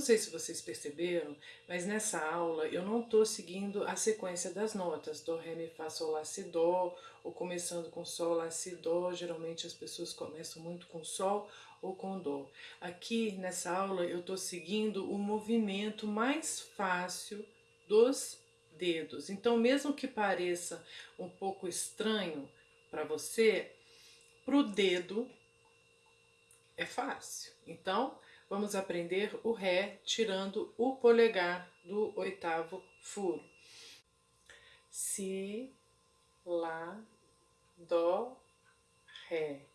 se vocês perceberam, mas nessa aula eu não estou seguindo a sequência das notas, do, ré, mi, fá, sol, lá, si, dó, ou começando com sol, lá, si, dó, geralmente as pessoas começam muito com sol ou com dó. Aqui nessa aula eu estou seguindo o movimento mais fácil dos dedos, então mesmo que pareça um pouco estranho para você, para o dedo é fácil. Então, vamos aprender o Ré tirando o polegar do oitavo furo. Si, Lá, Dó, Ré.